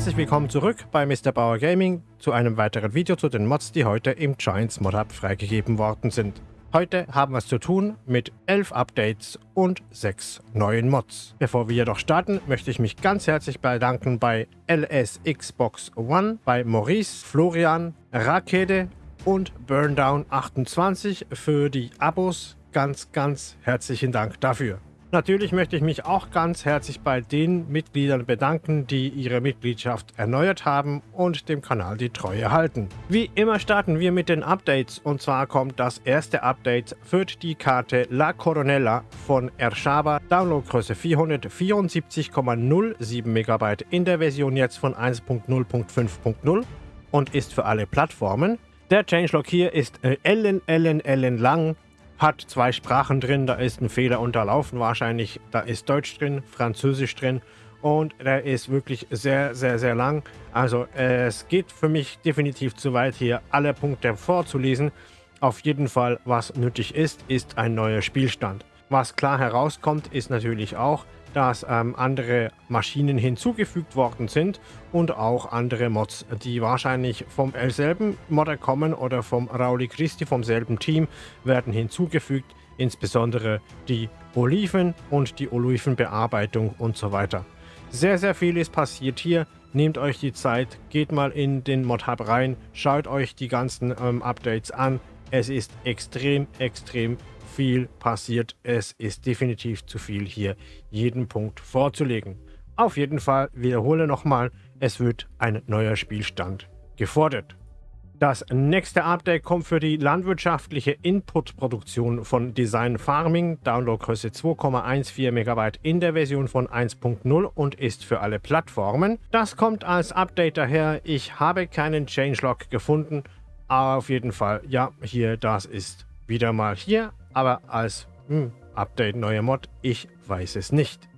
Herzlich willkommen zurück bei Mr. Bauer Gaming zu einem weiteren Video zu den Mods, die heute im Giants Mod Hub freigegeben worden sind. Heute haben wir es zu tun mit 11 Updates und 6 neuen Mods. Bevor wir jedoch starten, möchte ich mich ganz herzlich bedanken bei LS Xbox One, bei Maurice, Florian, Rakete und Burndown28 für die Abos. Ganz, ganz herzlichen Dank dafür. Natürlich möchte ich mich auch ganz herzlich bei den Mitgliedern bedanken, die ihre Mitgliedschaft erneuert haben und dem Kanal die Treue halten. Wie immer starten wir mit den Updates und zwar kommt das erste Update für die Karte La Coronella von Ershaba, Downloadgröße 474,07 MB in der Version jetzt von 1.0.5.0 und ist für alle Plattformen. Der Changelog hier ist äh, ellen, ellen, ellen lang hat zwei Sprachen drin, da ist ein Fehler unterlaufen wahrscheinlich. Da ist Deutsch drin, Französisch drin und der ist wirklich sehr, sehr, sehr lang. Also es geht für mich definitiv zu weit, hier alle Punkte vorzulesen. Auf jeden Fall, was nötig ist, ist ein neuer Spielstand. Was klar herauskommt, ist natürlich auch, dass ähm, andere Maschinen hinzugefügt worden sind und auch andere Mods, die wahrscheinlich vom selben Modder kommen oder vom Rauli Christi vom selben Team, werden hinzugefügt, insbesondere die Oliven und die Olivenbearbeitung und so weiter. Sehr, sehr viel ist passiert hier. Nehmt euch die Zeit, geht mal in den Mod Hub rein, schaut euch die ganzen ähm, Updates an. Es ist extrem, extrem viel passiert. Es ist definitiv zu viel hier jeden Punkt vorzulegen. Auf jeden Fall wiederhole nochmal, es wird ein neuer Spielstand gefordert. Das nächste Update kommt für die landwirtschaftliche Input-Produktion von Design Farming, Downloadgröße 2,14 MB in der Version von 1.0 und ist für alle Plattformen. Das kommt als Update daher, ich habe keinen Changelog gefunden, aber auf jeden Fall, ja, hier, das ist wieder mal hier aber als hm, Update neuer Mod, ich weiß es nicht.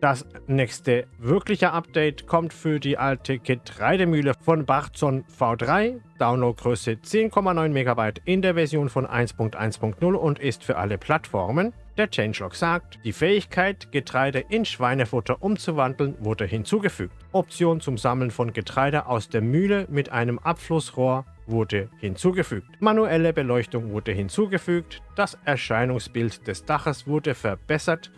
Das nächste wirkliche Update kommt für die alte Getreidemühle von Bachzon V3, Downloadgröße 10,9 MB in der Version von 1.1.0 und ist für alle Plattformen. Der Changelog sagt, die Fähigkeit, Getreide in Schweinefutter umzuwandeln, wurde hinzugefügt. Option zum Sammeln von Getreide aus der Mühle mit einem Abflussrohr wurde hinzugefügt. Manuelle Beleuchtung wurde hinzugefügt, das Erscheinungsbild des Daches wurde verbessert,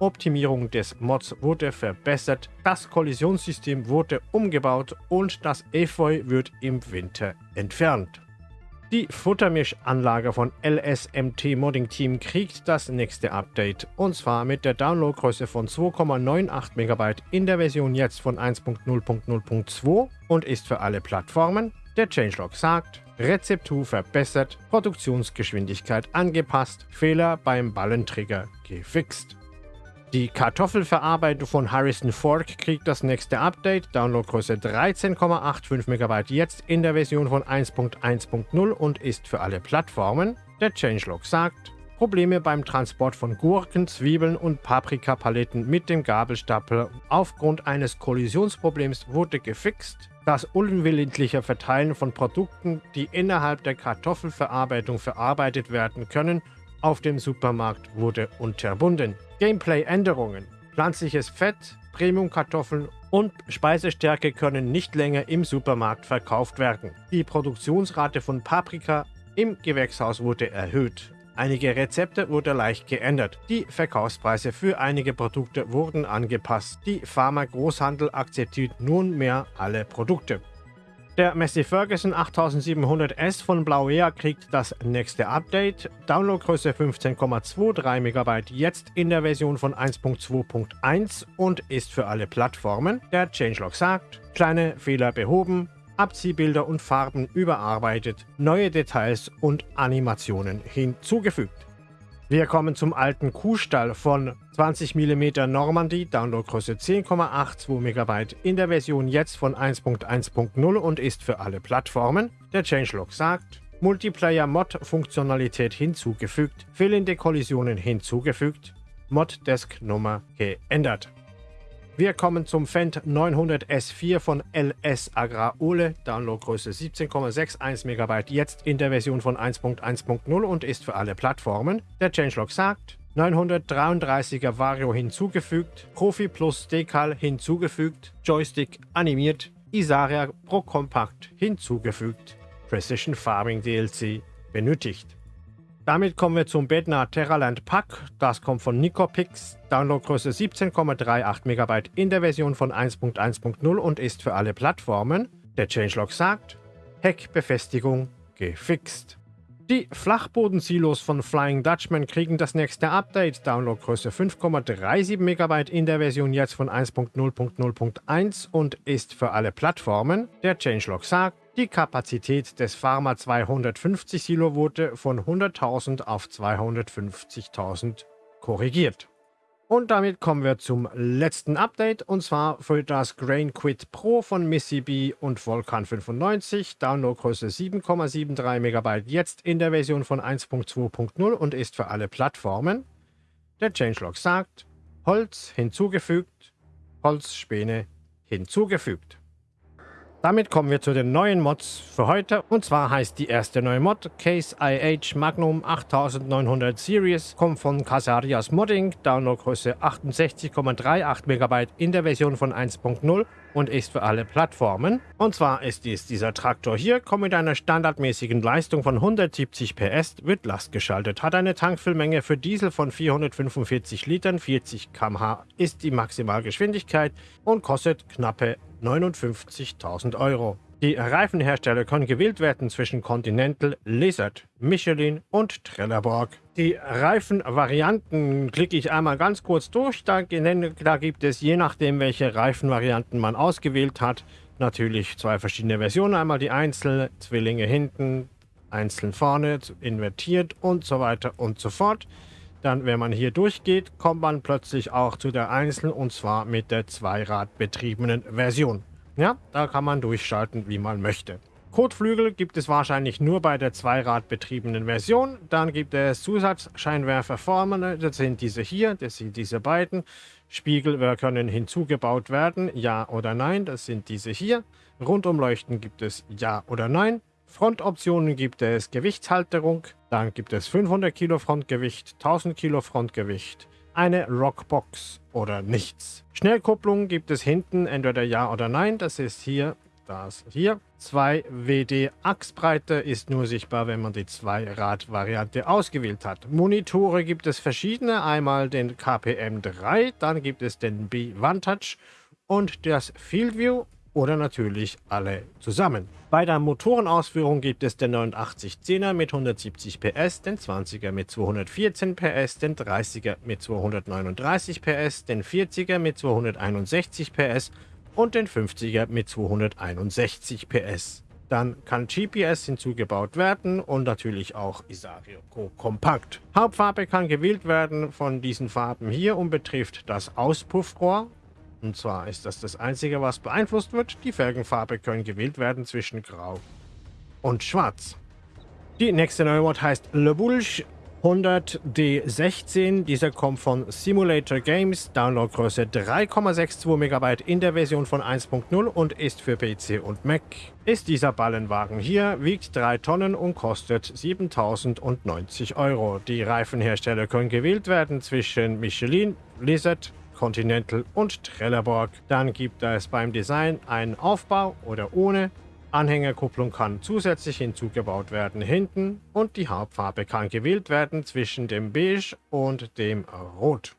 Optimierung des Mods wurde verbessert, das Kollisionssystem wurde umgebaut und das Efeu wird im Winter entfernt. Die Futtermischanlage von LSMT Modding Team kriegt das nächste Update und zwar mit der Downloadgröße von 2,98 MB in der Version jetzt von 1.0.0.2 und ist für alle Plattformen. Der Changelog sagt, Rezeptur verbessert, Produktionsgeschwindigkeit angepasst, Fehler beim Ballentrigger gefixt. Die Kartoffelverarbeitung von Harrison Fork kriegt das nächste Update, Downloadgröße 13,85 MB jetzt in der Version von 1.1.0 und ist für alle Plattformen. Der Changelog sagt, Probleme beim Transport von Gurken, Zwiebeln und Paprikapaletten mit dem Gabelstapler aufgrund eines Kollisionsproblems wurde gefixt. Das unwillentliche Verteilen von Produkten, die innerhalb der Kartoffelverarbeitung verarbeitet werden können, auf dem Supermarkt wurde unterbunden. Gameplay-Änderungen. Pflanzliches Fett, Premium-Kartoffeln und Speisestärke können nicht länger im Supermarkt verkauft werden. Die Produktionsrate von Paprika im Gewächshaus wurde erhöht. Einige Rezepte wurden leicht geändert. Die Verkaufspreise für einige Produkte wurden angepasst. Die Pharma-Großhandel akzeptiert nunmehr alle Produkte. Der Massey Ferguson 8700S von Blauea kriegt das nächste Update. Downloadgröße 15,23 MB jetzt in der Version von 1.2.1 und ist für alle Plattformen. Der Changelog sagt, kleine Fehler behoben, Abziehbilder und Farben überarbeitet, neue Details und Animationen hinzugefügt. Wir kommen zum alten Kuhstall von 20 mm Normandy, Downloadgröße 10,82 MB in der Version jetzt von 1.1.0 und ist für alle Plattformen. Der Changelog sagt, Multiplayer-Mod-Funktionalität hinzugefügt, fehlende Kollisionen hinzugefügt, Mod-Desk-Nummer geändert. Wir kommen zum Fendt 900 S4 von LS Agrar Ole, Downloadgröße 17,61 MB, jetzt in der Version von 1.1.0 und ist für alle Plattformen. Der Changelog sagt, 933er Vario hinzugefügt, Profi Plus Decal hinzugefügt, Joystick animiert, Isaria Pro Compact hinzugefügt, Precision Farming DLC benötigt. Damit kommen wir zum Bednar Terraland Pack. Das kommt von Nicopix, Downloadgröße 17,38 MB in der Version von 1.1.0 und ist für alle Plattformen. Der Changelog sagt, Heckbefestigung gefixt. Die Flachbodensilos von Flying Dutchman kriegen das nächste Update, Downloadgröße 5,37 MB in der Version jetzt von 1.0.0.1 und ist für alle Plattformen. Der Changelog sagt, die Kapazität des Pharma 250 Silo wurde von 100.000 auf 250.000 korrigiert. Und damit kommen wir zum letzten Update und zwar für das Grain Quit Pro von Missy B und Volcan 95. Downloadgröße 7,73 MB jetzt in der Version von 1.2.0 und ist für alle Plattformen. Der Changelog sagt, Holz hinzugefügt, Holzspäne hinzugefügt. Damit kommen wir zu den neuen Mods für heute. Und zwar heißt die erste neue Mod Case IH Magnum 8900 Series. Kommt von Casarias Modding. Downloadgröße 68,38 MB in der Version von 1.0 und ist für alle Plattformen. Und zwar ist dies dieser Traktor hier, kommt mit einer standardmäßigen Leistung von 170 PS, wird lastgeschaltet, hat eine Tankfüllmenge für Diesel von 445 Litern, 40 km/h ist die Maximalgeschwindigkeit und kostet knappe 59.000 Euro. Die Reifenhersteller können gewählt werden zwischen Continental, Lizard, Michelin und Trelleborg. Die Reifenvarianten klicke ich einmal ganz kurz durch. Da, da gibt es, je nachdem welche Reifenvarianten man ausgewählt hat, natürlich zwei verschiedene Versionen. Einmal die Einzel, Zwillinge hinten, einzeln vorne, invertiert und so weiter und so fort. Dann, wenn man hier durchgeht, kommt man plötzlich auch zu der Einzel und zwar mit der zweiradbetriebenen Version. Ja, da kann man durchschalten, wie man möchte. Kotflügel gibt es wahrscheinlich nur bei der zweiradbetriebenen Version. Dann gibt es Zusatzscheinwerfer vorne, das sind diese hier, das sind diese beiden. Spiegel können hinzugebaut werden, ja oder nein, das sind diese hier. Rundumleuchten gibt es ja oder nein. Frontoptionen gibt es Gewichtshalterung, dann gibt es 500 Kilo Frontgewicht, 1000 Kilo Frontgewicht, eine Rockbox oder nichts. Schnellkupplung gibt es hinten entweder ja oder nein, das ist hier, das hier. 2 WD Achsbreite ist nur sichtbar, wenn man die Zweirad-Variante ausgewählt hat. Monitore gibt es verschiedene, einmal den KPM 3, dann gibt es den B-Vantage und das Field View oder natürlich alle zusammen. Bei der Motorenausführung gibt es den 8910er mit 170 PS, den 20er mit 214 PS, den 30er mit 239 PS, den 40er mit 261 PS und den 50er mit 261 PS. Dann kann GPS hinzugebaut werden und natürlich auch Isario Go Kompakt. Hauptfarbe kann gewählt werden von diesen Farben hier und betrifft das Auspuffrohr und zwar ist das das Einzige, was beeinflusst wird. Die Felgenfarbe können gewählt werden zwischen Grau und Schwarz. Die nächste neue Mod heißt Le Boulge 100D16. Dieser kommt von Simulator Games, Downloadgröße 3,62 MB in der Version von 1.0 und ist für PC und Mac. Ist dieser Ballenwagen hier, wiegt 3 Tonnen und kostet 7.090 Euro. Die Reifenhersteller können gewählt werden zwischen Michelin, Lizard, Continental und Trelleborg. Dann gibt es beim Design einen Aufbau oder ohne. Anhängerkupplung kann zusätzlich hinzugebaut werden hinten und die Hauptfarbe kann gewählt werden zwischen dem Beige und dem Rot.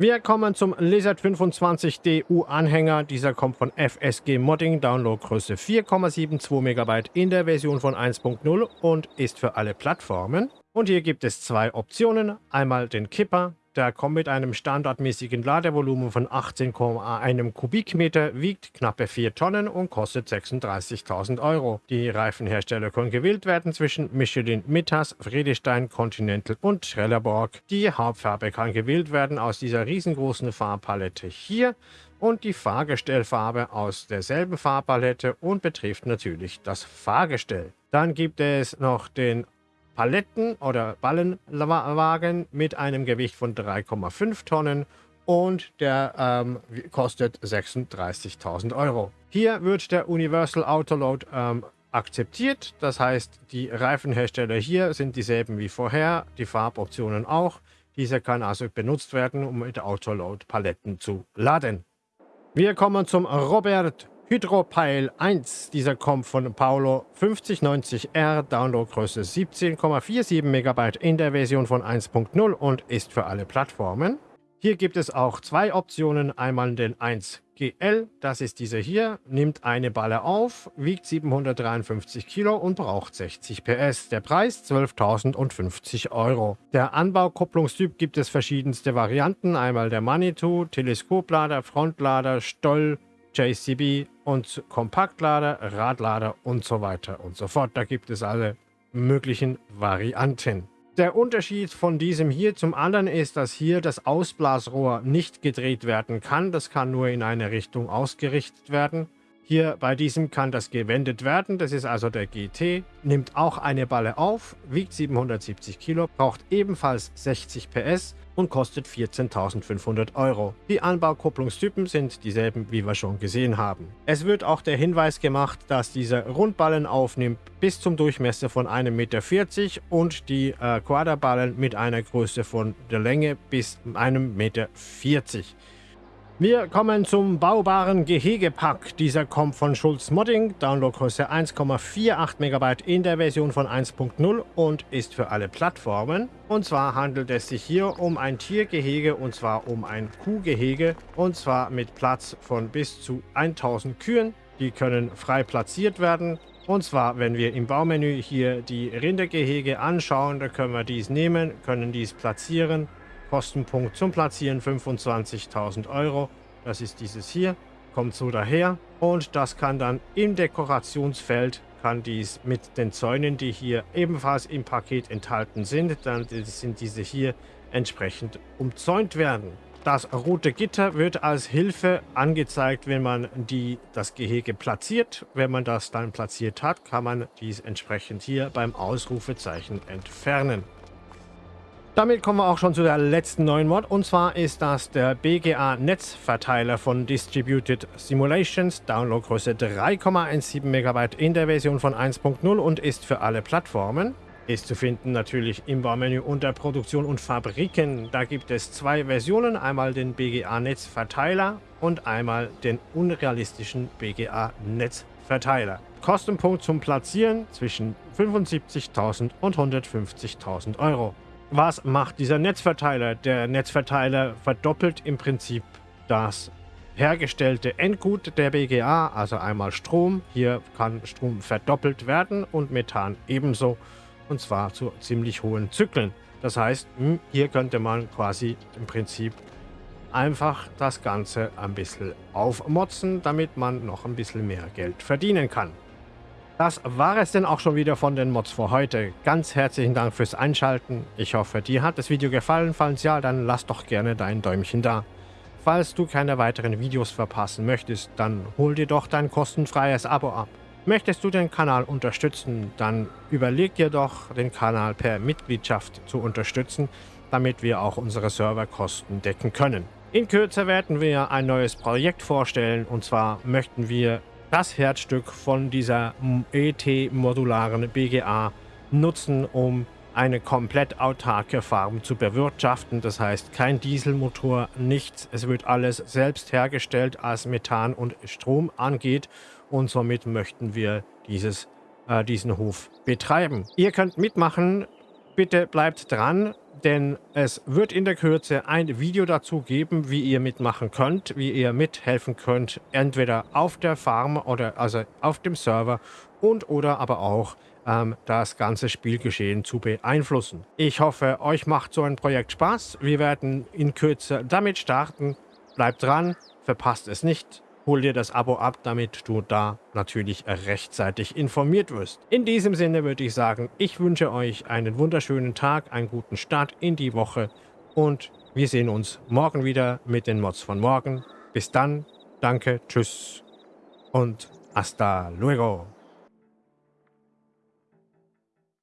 Wir kommen zum Lizard 25 DU Anhänger. Dieser kommt von FSG Modding, Downloadgröße 4,72 MB in der Version von 1.0 und ist für alle Plattformen. Und hier gibt es zwei Optionen. Einmal den Kipper, der kommt mit einem standardmäßigen Ladevolumen von 18,1 Kubikmeter, wiegt knappe 4 Tonnen und kostet 36.000 Euro. Die Reifenhersteller können gewählt werden zwischen Michelin, Mittas, Friedestein, Continental und Trelleborg. Die Hauptfarbe kann gewählt werden aus dieser riesengroßen Farbpalette hier und die Fahrgestellfarbe aus derselben Farbpalette und betrifft natürlich das Fahrgestell. Dann gibt es noch den Paletten- oder Ballenwagen mit einem Gewicht von 3,5 Tonnen und der ähm, kostet 36.000 Euro. Hier wird der Universal Autoload ähm, akzeptiert, das heißt die Reifenhersteller hier sind dieselben wie vorher, die Farboptionen auch. Dieser kann also benutzt werden, um mit Autoload-Paletten zu laden. Wir kommen zum Robert Hydropile 1. Dieser kommt von Paolo 5090R, Downloadgröße 17,47 MB in der Version von 1.0 und ist für alle Plattformen. Hier gibt es auch zwei Optionen. Einmal den 1GL, das ist dieser hier, nimmt eine Balle auf, wiegt 753 Kilo und braucht 60 PS. Der Preis 12.050 Euro. Der Anbaukupplungstyp gibt es verschiedenste Varianten. Einmal der Manitou, Teleskoplader, Frontlader, Stoll, JCB und Kompaktlader, Radlader und so weiter und so fort. Da gibt es alle möglichen Varianten. Der Unterschied von diesem hier zum anderen ist, dass hier das Ausblasrohr nicht gedreht werden kann. Das kann nur in eine Richtung ausgerichtet werden. Hier bei diesem kann das gewendet werden. Das ist also der GT. Nimmt auch eine Balle auf, wiegt 770 Kilo, braucht ebenfalls 60 PS und kostet 14.500 Euro. Die Anbaukupplungstypen sind dieselben, wie wir schon gesehen haben. Es wird auch der Hinweis gemacht, dass dieser Rundballen aufnimmt bis zum Durchmesser von 1,40 Meter und die äh, Quaderballen mit einer Größe von der Länge bis 1,40 Meter. Wir kommen zum baubaren Gehegepack. Dieser kommt von Schulz Modding, Downloadgröße 1,48 MB in der Version von 1.0 und ist für alle Plattformen. Und zwar handelt es sich hier um ein Tiergehege und zwar um ein Kuhgehege und zwar mit Platz von bis zu 1000 Kühen. Die können frei platziert werden. Und zwar, wenn wir im Baumenü hier die Rindergehege anschauen, da können wir dies nehmen, können dies platzieren Kostenpunkt zum Platzieren 25.000 Euro. Das ist dieses hier, kommt so daher. Und das kann dann im Dekorationsfeld, kann dies mit den Zäunen, die hier ebenfalls im Paket enthalten sind, dann sind diese hier entsprechend umzäunt werden. Das rote Gitter wird als Hilfe angezeigt, wenn man die, das Gehege platziert. Wenn man das dann platziert hat, kann man dies entsprechend hier beim Ausrufezeichen entfernen. Damit kommen wir auch schon zu der letzten neuen Mod und zwar ist das der BGA Netzverteiler von Distributed Simulations, Downloadgröße 3,17 MB in der Version von 1.0 und ist für alle Plattformen. Ist zu finden natürlich im Baumenü unter Produktion und Fabriken. Da gibt es zwei Versionen, einmal den BGA Netzverteiler und einmal den unrealistischen BGA Netzverteiler. Kostenpunkt zum Platzieren zwischen 75.000 und 150.000 Euro. Was macht dieser Netzverteiler? Der Netzverteiler verdoppelt im Prinzip das hergestellte Endgut der BGA, also einmal Strom. Hier kann Strom verdoppelt werden und Methan ebenso, und zwar zu ziemlich hohen Zyklen. Das heißt, hm, hier könnte man quasi im Prinzip einfach das Ganze ein bisschen aufmotzen, damit man noch ein bisschen mehr Geld verdienen kann. Das war es denn auch schon wieder von den Mods für heute. Ganz herzlichen Dank fürs Einschalten. Ich hoffe, dir hat das Video gefallen. Falls ja, dann lass doch gerne dein Däumchen da. Falls du keine weiteren Videos verpassen möchtest, dann hol dir doch dein kostenfreies Abo ab. Möchtest du den Kanal unterstützen, dann überleg dir doch, den Kanal per Mitgliedschaft zu unterstützen, damit wir auch unsere Serverkosten decken können. In Kürze werden wir ein neues Projekt vorstellen und zwar möchten wir das Herzstück von dieser ET-modularen BGA nutzen, um eine komplett autarke Farm zu bewirtschaften. Das heißt, kein Dieselmotor, nichts. Es wird alles selbst hergestellt, als Methan und Strom angeht. Und somit möchten wir dieses, äh, diesen Hof betreiben. Ihr könnt mitmachen. Bitte bleibt dran denn es wird in der Kürze ein Video dazu geben, wie ihr mitmachen könnt, wie ihr mithelfen könnt, entweder auf der Farm oder also auf dem Server und oder aber auch ähm, das ganze Spielgeschehen zu beeinflussen. Ich hoffe, euch macht so ein Projekt Spaß. Wir werden in Kürze damit starten. Bleibt dran, verpasst es nicht hol dir das Abo ab, damit du da natürlich rechtzeitig informiert wirst. In diesem Sinne würde ich sagen, ich wünsche euch einen wunderschönen Tag, einen guten Start in die Woche und wir sehen uns morgen wieder mit den Mods von morgen. Bis dann, danke, tschüss und hasta luego.